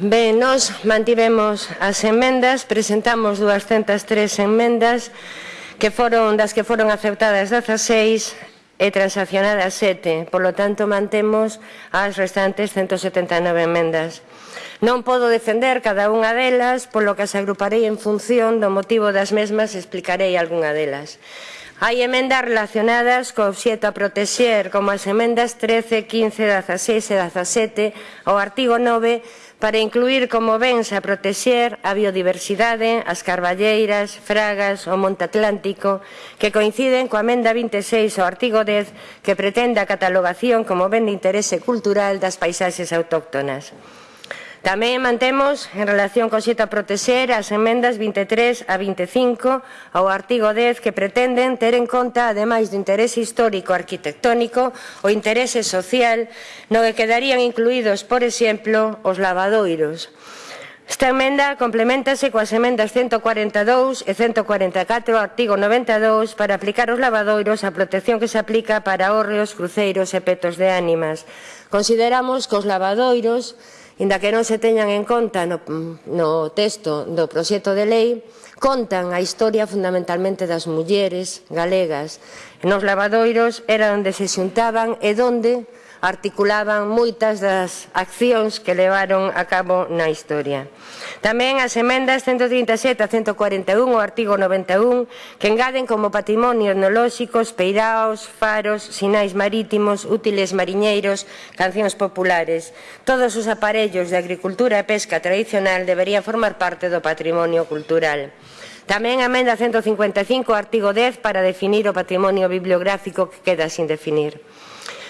Ben, nós mantivemos as enmendas, presentamos 203 enmendas que foron das que foron aceptadas 16 e transaccionadas 7. Por lo tanto, mantemos as restantes 179 enmendas. Non podo defender cada unha delas, polo que as agruparei en función do motivo das mesmas e explicarei algunha delas. Hai emendas relacionadas co obxeto a protexer, como as emendas 13, 15, 16 e 17 ao artigo 9 para incluir como bens a protexer a biodiversidade, as carballeiras, fragas, o monte atlántico, que coinciden coa emenda 26 ao artigo 10 que pretende a catalogación como ben de interese cultural das paisaxes autóctonas. Tamén mantemos, en relación co xeito a protexer, as enmendas 23 a 25 ao artigo 10 que pretenden ter en conta, ademais do interese histórico arquitectónico, o interese social, no que quedarían incluídos, por exemplo, os lavadoiros. Esta emenda complementase coas emendas 142 e 144 ao artigo 92 para aplicar os lavadoiros a protección que se aplica para hórreos, cruceiros e petos de ánimas. Consideramos que os lavadoiros inda que non se teñan en conta no, no texto do proxecto de lei, contan a historia fundamentalmente das mulleres galegas. Nos lavadoiros era onde se xuntaban e donde articulaban moitas das accións que levaron a cabo na historia. Tamén as emendas 137 a 141 o artigo 91 que engaden como patrimonio etnolóxicos, peiraos, faros, sinais marítimos, útiles mariñeiros, cancións populares. Todos os aparellos de agricultura e pesca tradicional deberían formar parte do patrimonio cultural. Tamén a emenda 155, artigo 10, para definir o patrimonio bibliográfico que queda sin definir.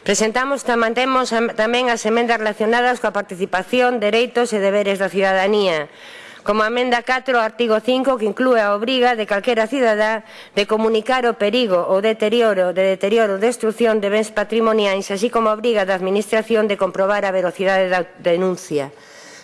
Presentamos mantemos tamén as emendas relacionadas coa participación, dereitos e deberes da ciudadanía como a emenda 4 ao artigo 5 que inclúe a obriga de calquera cidadá de comunicar o perigo ou deterioro de deterioro ou destrucción de bens patrimoniais, así como a obriga da Administración de comprobar a velocidade da denuncia.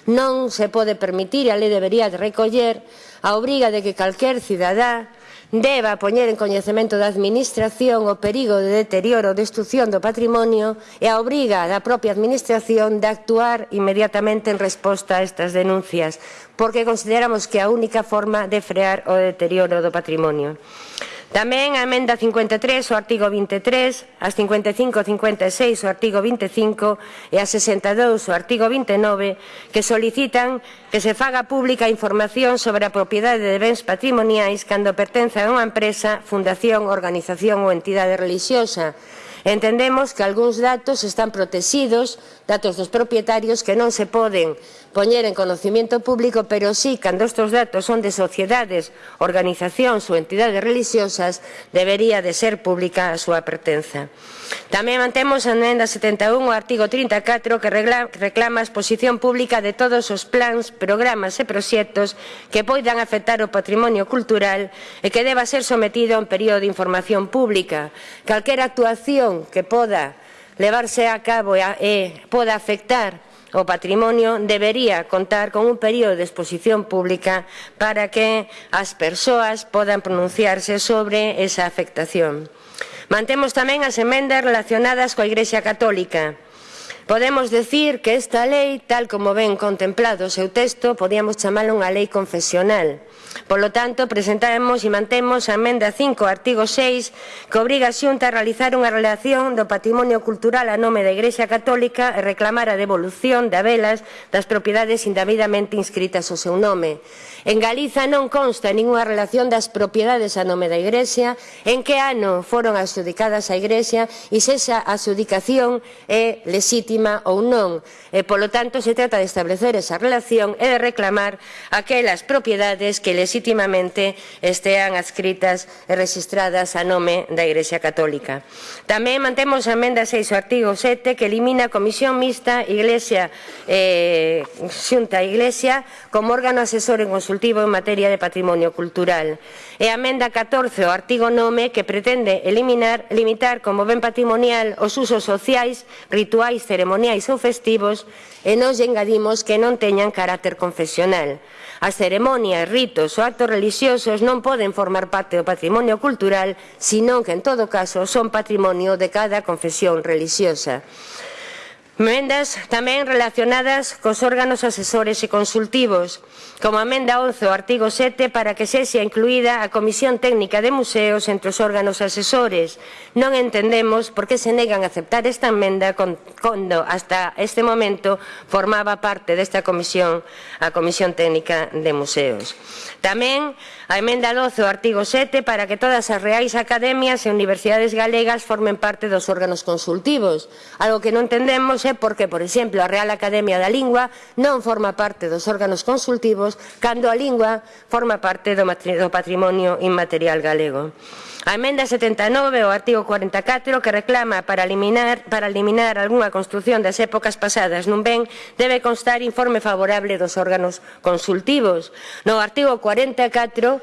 Non se pode permitir, e a lei debería de recoller, a obriga de que calquer cidadá deba poñer en coñecemento da Administración o perigo de deterioro ou destrucción do patrimonio e a obriga da propia Administración de actuar inmediatamente en resposta a estas denuncias, porque consideramos que é a única forma de frear o deterioro do patrimonio. Tamén a emenda 53 ao artigo 23, as 55 56 ao artigo 25 e a 62 ao artigo 29 que solicitan que se faga pública información sobre a propiedade de bens patrimoniais cando pertence a unha empresa, fundación, organización ou entidade religiosa Entendemos que algúns datos están protegidos, datos dos propietarios que non se poden poñer en conocimiento público, pero sí, cando estes datos son de sociedades, organizacións ou entidades religiosas, cousas debería de ser pública a súa pertenza. Tamén mantemos a enenda 71 o artigo 34 que reclama a exposición pública de todos os plans, programas e proxectos que poidan afectar o patrimonio cultural e que deba ser sometido a un período de información pública. Calquera actuación que poda levarse a cabo e poda afectar o patrimonio debería contar con un período de exposición pública para que as persoas podan pronunciarse sobre esa afectación. Mantemos tamén as emendas relacionadas coa Igrexa Católica, Podemos decir que esta lei, tal como ven contemplado o seu texto, podíamos chamala unha lei confesional. Polo tanto, presentamos e mantemos a emenda 5, artigo 6, que obriga a Xunta a realizar unha relación do patrimonio cultural a nome da Igrexa Católica e reclamar a devolución de velas das propiedades indebidamente inscritas ao seu nome. En Galiza non consta ningunha relación das propiedades a nome da Igrexa, en que ano foron adjudicadas á Igrexa e se esa adjudicación é lesitiva legítima ou non, e polo tanto se trata de establecer esa relación e de reclamar aquelas propiedades que legítimamente estean adscritas e registradas a nome da Igrexa Católica. Tamén mantemos a emenda 6 ao artigo 7 que elimina a Comisión Mixta Iglesia eh, Xunta Iglesia como órgano asesor e consultivo en materia de patrimonio cultural. E a amenda 14 ao artigo nome que pretende eliminar limitar como ben patrimonial os usos sociais, rituais, ceremoniais ceremoniais ou festivos e nos engadimos que non teñan carácter confesional. As ceremonias, ritos ou actos religiosos non poden formar parte do patrimonio cultural, senón que en todo caso son patrimonio de cada confesión religiosa. Mendas tamén relacionadas cos órganos asesores e consultivos, como a Menda 11 ao artigo 7 para que sexa incluída a Comisión Técnica de Museos entre os órganos asesores. Non entendemos por que se negan a aceptar esta emenda cando hasta este momento formaba parte desta comisión a Comisión Técnica de Museos. Tamén a Emenda 12 ao artigo 7 para que todas as reais academias e universidades galegas formen parte dos órganos consultivos, algo que non entendemos é porque, por exemplo, a Real Academia da Lingua non forma parte dos órganos consultivos cando a lingua forma parte do, do patrimonio inmaterial galego. A emenda 79 ao artigo 44 que reclama para eliminar, para eliminar algunha construción das épocas pasadas nun ben debe constar informe favorable dos órganos consultivos. No artigo 44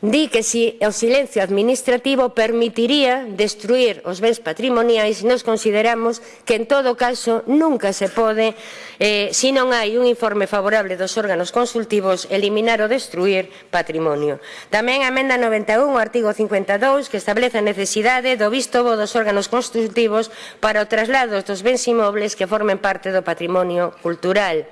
Di que si o silencio administrativo permitiría destruir os bens patrimoniais, nos consideramos que en todo caso nunca se pode, eh, se non hai un informe favorable dos órganos consultivos, eliminar ou destruir patrimonio. Tamén a emenda 91, o artigo 52, que establece a necesidade do visto bo dos órganos consultivos para o traslado dos bens inmobles que formen parte do patrimonio cultural.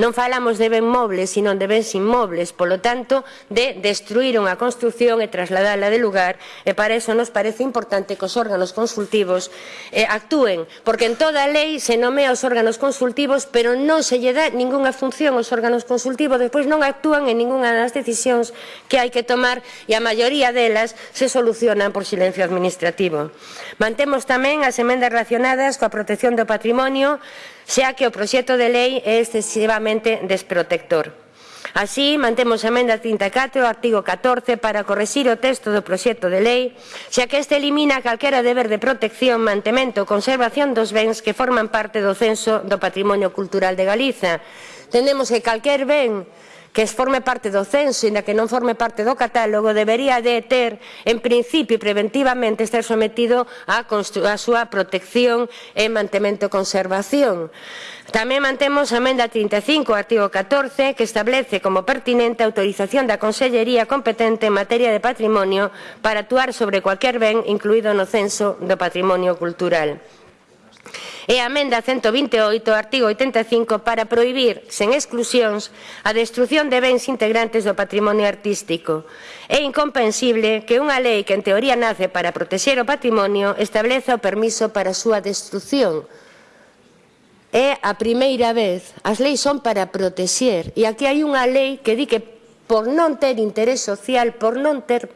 Non falamos de ben mobles, sino de bens inmobles, polo tanto, de destruir unha construción e trasladala de lugar, e para iso nos parece importante que os órganos consultivos eh, actúen, porque en toda a lei se nomea os órganos consultivos, pero non se lle dá ningunha función aos órganos consultivos, despois non actúan en ningunha das decisións que hai que tomar, e a maioría delas se solucionan por silencio administrativo. Mantemos tamén as emendas relacionadas coa protección do patrimonio, xa que o proxecto de lei é excesivamente absolutamente desprotector. Así, mantemos a emenda 34 ao artigo 14 para corresir o texto do proxecto de lei, xa que este elimina calquera deber de protección, mantemento conservación dos bens que forman parte do censo do patrimonio cultural de Galiza. Tendemos que calquer ben que forme parte do censo, inda que non forme parte do catálogo, debería de ter, en principio e preventivamente, estar sometido á a súa protección e mantemento e conservación. Tamén mantemos a emenda 35, artigo 14, que establece como pertinente a autorización da Consellería competente en materia de patrimonio para actuar sobre cualquier ben incluído no censo do patrimonio cultural e a amenda 128 artigo 85 para prohibir, sen exclusións, a destrucción de bens integrantes do patrimonio artístico. É incomprensible que unha lei que en teoría nace para protexer o patrimonio estableza o permiso para a súa destrucción, é a primeira vez. As leis son para protexer. E aquí hai unha lei que di que por non ter interés social, por non ter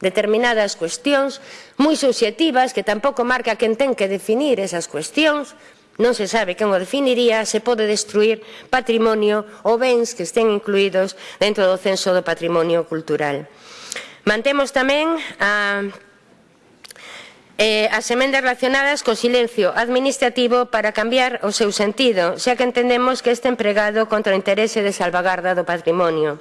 determinadas cuestións moi subxectivas que tampouco marca quen ten que definir esas cuestións, non se sabe quen o definiría, se pode destruir patrimonio ou bens que estén incluídos dentro do censo do patrimonio cultural. Mantemos tamén a eh, as emendas relacionadas co silencio administrativo para cambiar o seu sentido, xa que entendemos que este empregado contra o interese de salvagarda do patrimonio.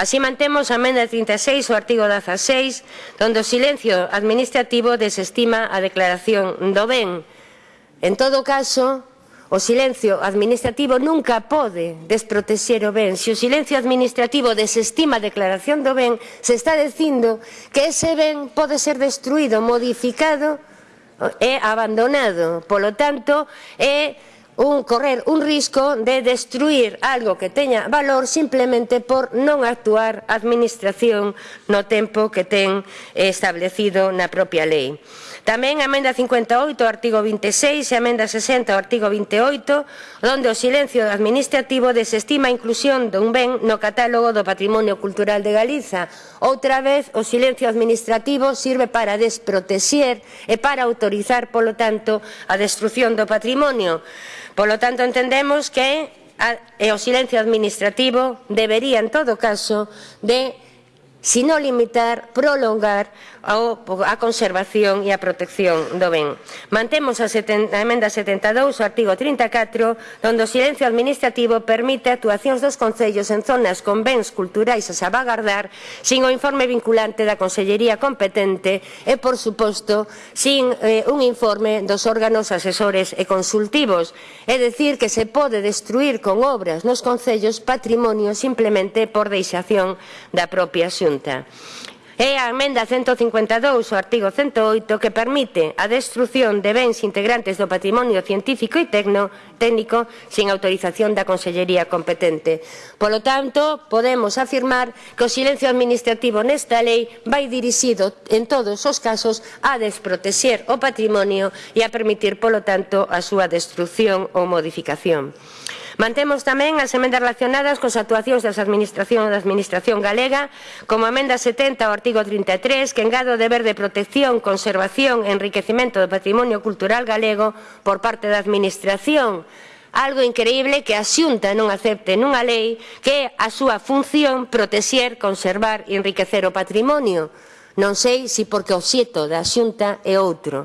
Así mantemos a emenda 36 o artigo 16, onde o silencio administrativo desestima a declaración do ben. En todo caso, O silencio administrativo nunca pode desprotexer o ben. Se o silencio administrativo desestima a declaración do ben, se está dicindo que ese ben pode ser destruído, modificado e abandonado. Polo tanto, é un correr un risco de destruir algo que teña valor simplemente por non actuar a administración no tempo que ten establecido na propia lei. Tamén a emenda 58 ao artigo 26 e a emenda 60 ao artigo 28, onde o silencio administrativo desestima a inclusión dun ben no catálogo do patrimonio cultural de Galiza. Outra vez, o silencio administrativo sirve para desprotexer e para autorizar, polo tanto, a destrucción do patrimonio. Polo tanto, entendemos que o silencio administrativo debería, en todo caso, de sino limitar, prolongar a conservación e a protección do ben. Mantemos a, a emenda 72, o artigo 34, onde o silencio administrativo permite actuacións dos concellos en zonas con bens culturais a salvagardar sin o informe vinculante da Consellería competente e, por suposto, sin eh, un informe dos órganos asesores e consultivos. É dicir, que se pode destruir con obras nos concellos patrimonio simplemente por deixación da propia xunta. Xunta. É a emenda 152 ao artigo 108 que permite a destrucción de bens integrantes do patrimonio científico e tecno, técnico sin autorización da Consellería competente. Polo tanto, podemos afirmar que o silencio administrativo nesta lei vai dirixido en todos os casos a desprotexer o patrimonio e a permitir, polo tanto, a súa destrucción ou modificación. Mantemos tamén as emendas relacionadas cos actuacións das administración da Administración Galega, como a emenda 70 ao artigo 33, que engado o deber de protección, conservación e enriquecimento do patrimonio cultural galego por parte da Administración algo increíble que a Xunta non acepte nunha lei que é a súa función protexer, conservar e enriquecer o patrimonio. Non sei se porque o xeto da Xunta é outro.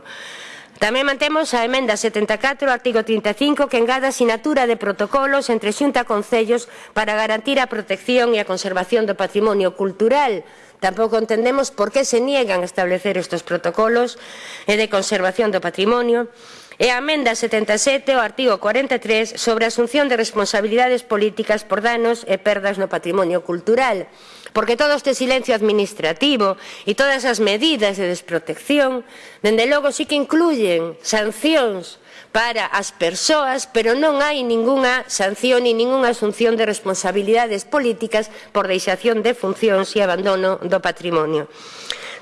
Tamén mantemos a emenda 74 ao artigo 35 que engada sinatura de protocolos entre xunta concellos para garantir a protección e a conservación do patrimonio cultural. Tampouco entendemos por que se niegan a establecer estes protocolos eh, de conservación do patrimonio e a amenda 77 ao artigo 43 sobre a asunción de responsabilidades políticas por danos e perdas no patrimonio cultural. Porque todo este silencio administrativo e todas as medidas de desprotección, dende logo, sí que incluyen sancións para as persoas, pero non hai ningunha sanción ni ningunha asunción de responsabilidades políticas por deixación de funcións e abandono do patrimonio.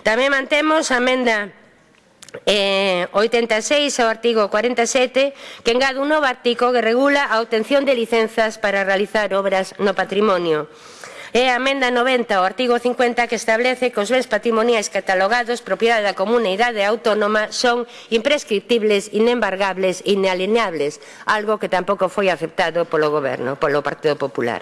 Tamén mantemos a amenda eh, 86 ao artigo 47 que engade un novo artigo que regula a obtención de licenzas para realizar obras no patrimonio. É a amenda 90 ao artigo 50 que establece que os bens patrimoniais catalogados propiedade da comunidade autónoma son imprescriptibles, inembargables e inalienables, algo que tampouco foi aceptado polo Goberno, polo Partido Popular.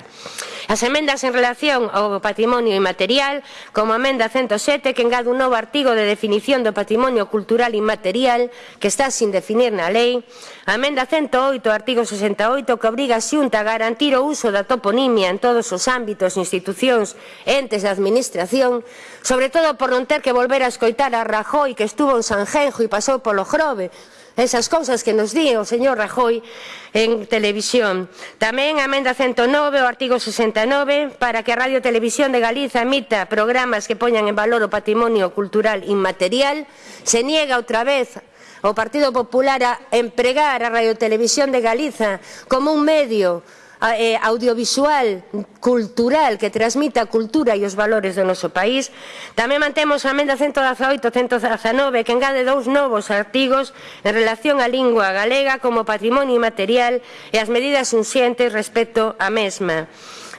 As emendas en relación ao patrimonio inmaterial, como a emenda 107 que engade un novo artigo de definición do patrimonio cultural inmaterial que está sin definir na lei, a emenda 108, artigo 68, que obriga a Xunta a garantir o uso da toponimia en todos os ámbitos institucionais institucións, entes da administración, sobre todo por non ter que volver a escoitar a Rajoy que estuvo en Sanjenjo e pasou polo Grove, esas cousas que nos di o señor Rajoy en televisión. Tamén a emenda 109 o artigo 69 para que a Radio Televisión de Galiza emita programas que poñan en valor o patrimonio cultural inmaterial, se niega outra vez o Partido Popular a empregar a Radio Televisión de Galiza como un medio eh, audiovisual, cultural, que transmita a cultura e os valores do noso país. Tamén mantemos a emenda 118-119, que engade dous novos artigos en relación á lingua galega como patrimonio inmaterial e as medidas unxentes respecto á mesma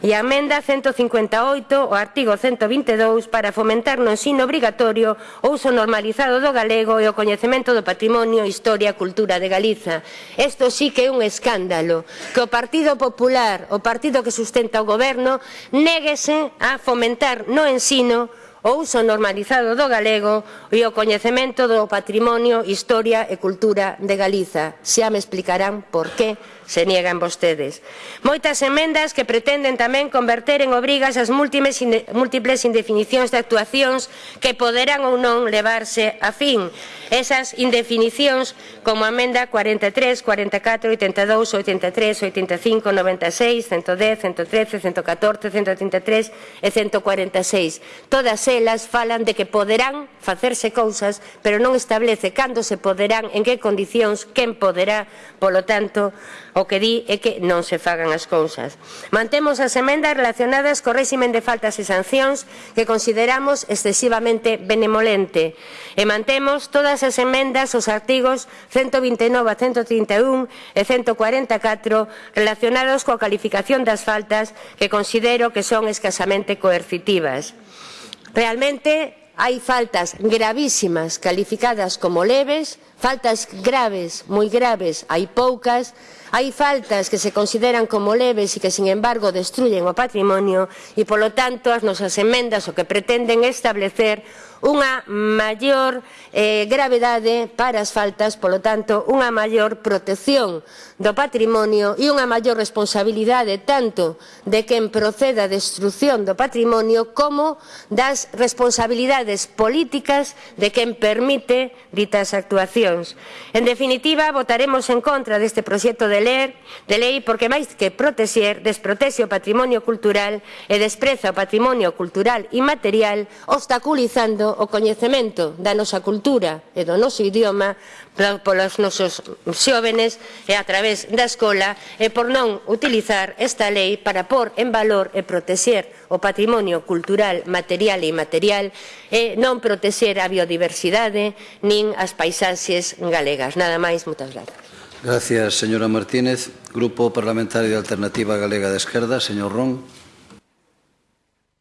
e a emenda 158 ao artigo 122 para fomentar no ensino obrigatorio o uso normalizado do galego e o coñecemento do patrimonio, historia e cultura de Galiza. Isto sí que é un escándalo que o Partido Popular, o partido que sustenta o goberno, néguese a fomentar no ensino o uso normalizado do galego e o coñecemento do patrimonio, historia e cultura de Galiza. Xa me explicarán por que se niegan vostedes. Moitas emendas que pretenden tamén converter en obrigas as múltiples indefinicións de actuacións que poderán ou non levarse a fin. Esas indefinicións como a emenda 43, 44, 82, 83, 85, 96, 110, 113, 114, 133 e 146. Todas elas falan de que poderán facerse cousas, pero non establece cando se poderán, en que condicións, quen poderá, polo tanto, O que di é que non se fagan as cousas. Mantemos as emendas relacionadas co réximen de faltas e sancións que consideramos excesivamente benemolente e mantemos todas as emendas aos artigos 129 a 131 e 144 relacionados coa calificación das faltas que considero que son escasamente coercitivas. Realmente hai faltas gravísimas calificadas como leves, faltas graves, moi graves, hai poucas, Hai faltas que se consideran como leves e que, sin embargo, destruyen o patrimonio e, polo tanto, as nosas emendas o que pretenden establecer unha maior eh, gravedade para as faltas, polo tanto, unha maior protección do patrimonio e unha maior responsabilidade tanto de quen proceda a destrucción do patrimonio como das responsabilidades políticas de quen permite ditas actuacións. En definitiva, votaremos en contra deste proxecto de ler, de lei porque máis que protexer, desprotexe o patrimonio cultural e despreza o patrimonio cultural e material obstaculizando o coñecemento da nosa cultura e do noso idioma polos nosos xóvenes e a través da escola e por non utilizar esta lei para pôr en valor e protexer o patrimonio cultural material e inmaterial e non protexer a biodiversidade nin as paisaxes galegas. Nada máis, moitas grazas. Gracias, señora Martínez. Grupo Parlamentario de Alternativa Galega de Esquerda, señor Ron.